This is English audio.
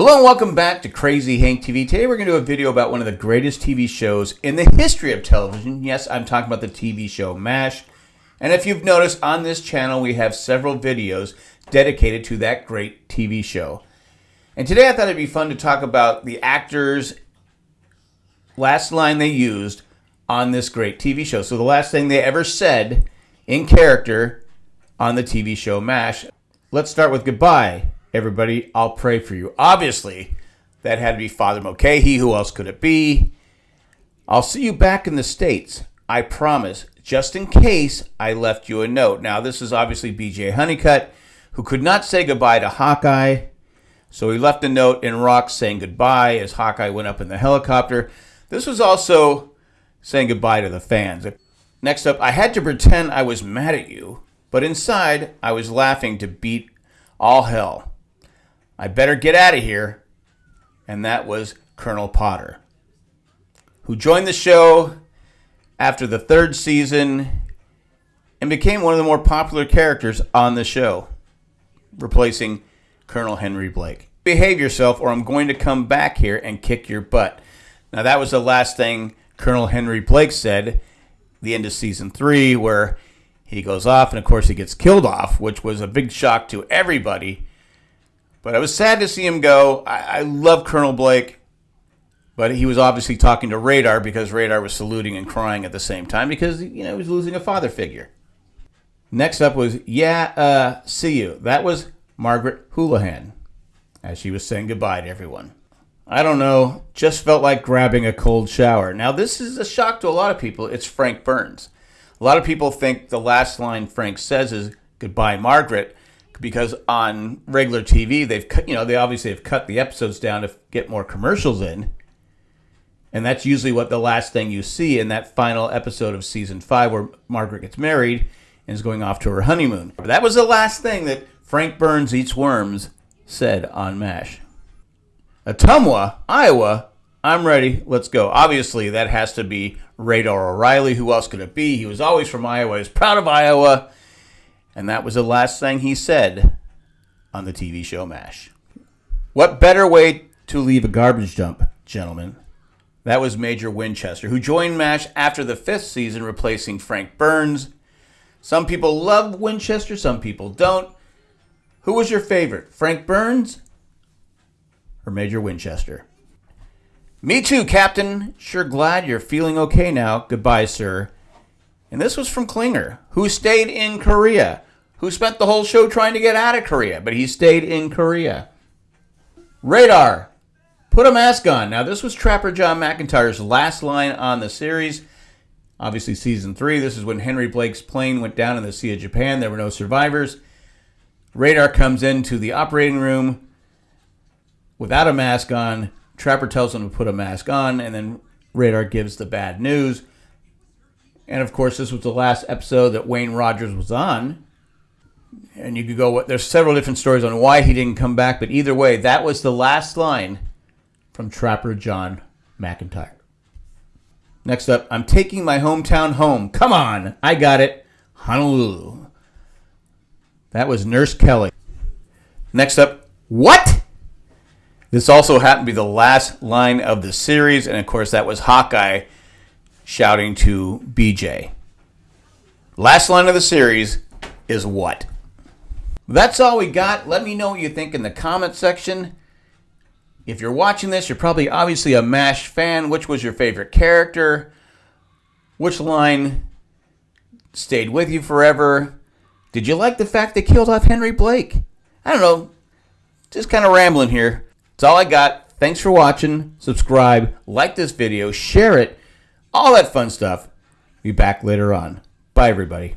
Hello and welcome back to Crazy Hank TV. Today we're going to do a video about one of the greatest TV shows in the history of television. Yes, I'm talking about the TV show MASH. And if you've noticed on this channel, we have several videos dedicated to that great TV show. And today I thought it'd be fun to talk about the actors' last line they used on this great TV show. So the last thing they ever said in character on the TV show MASH. Let's start with goodbye everybody, I'll pray for you. Obviously, that had to be Father Mulcahy. Who else could it be? I'll see you back in the States. I promise, just in case I left you a note. Now, this is obviously BJ Honeycutt, who could not say goodbye to Hawkeye. So he left a note in rocks saying goodbye as Hawkeye went up in the helicopter. This was also saying goodbye to the fans. Next up, I had to pretend I was mad at you, but inside I was laughing to beat all hell. I better get out of here. And that was Colonel Potter, who joined the show after the third season and became one of the more popular characters on the show, replacing Colonel Henry Blake. Behave yourself, or I'm going to come back here and kick your butt. Now, that was the last thing Colonel Henry Blake said, the end of season three, where he goes off, and of course, he gets killed off, which was a big shock to everybody but I was sad to see him go. I, I love Colonel Blake, but he was obviously talking to Radar because Radar was saluting and crying at the same time because you know he was losing a father figure. Next up was yeah, uh, see you. That was Margaret Houlihan, as she was saying goodbye to everyone. I don't know, just felt like grabbing a cold shower. Now this is a shock to a lot of people. It's Frank Burns. A lot of people think the last line Frank says is goodbye, Margaret because on regular TV they've cut, you know, they obviously have cut the episodes down to get more commercials in. And that's usually what the last thing you see in that final episode of season 5 where Margaret gets married and is going off to her honeymoon. That was the last thing that Frank Burns Eats Worms said on MASH. Ottumwa, Iowa, I'm ready. Let's go. Obviously, that has to be Radar O'Reilly. Who else could it be? He was always from Iowa. He's proud of Iowa. And that was the last thing he said on the TV show MASH. What better way to leave a garbage dump, gentlemen? That was Major Winchester, who joined MASH after the fifth season, replacing Frank Burns. Some people love Winchester, some people don't. Who was your favorite, Frank Burns or Major Winchester? Me too, Captain. Sure glad you're feeling okay now. Goodbye, sir. And this was from Klinger, who stayed in Korea, who spent the whole show trying to get out of Korea, but he stayed in Korea. Radar, put a mask on. Now, this was Trapper John McIntyre's last line on the series. Obviously, season three, this is when Henry Blake's plane went down in the Sea of Japan. There were no survivors. Radar comes into the operating room without a mask on. Trapper tells him to put a mask on, and then Radar gives the bad news. And of course, this was the last episode that Wayne Rogers was on. And you could go, there's several different stories on why he didn't come back, but either way, that was the last line from Trapper John McIntyre. Next up, I'm taking my hometown home. Come on, I got it. Honolulu. That was Nurse Kelly. Next up, what? This also happened to be the last line of the series, and of course, that was Hawkeye shouting to BJ. Last line of the series is what? That's all we got. Let me know what you think in the comment section. If you're watching this, you're probably obviously a MASH fan. Which was your favorite character? Which line stayed with you forever? Did you like the fact they killed off Henry Blake? I don't know. Just kind of rambling here. That's all I got. Thanks for watching. Subscribe, like this video, share it all that fun stuff. Be back later on. Bye, everybody.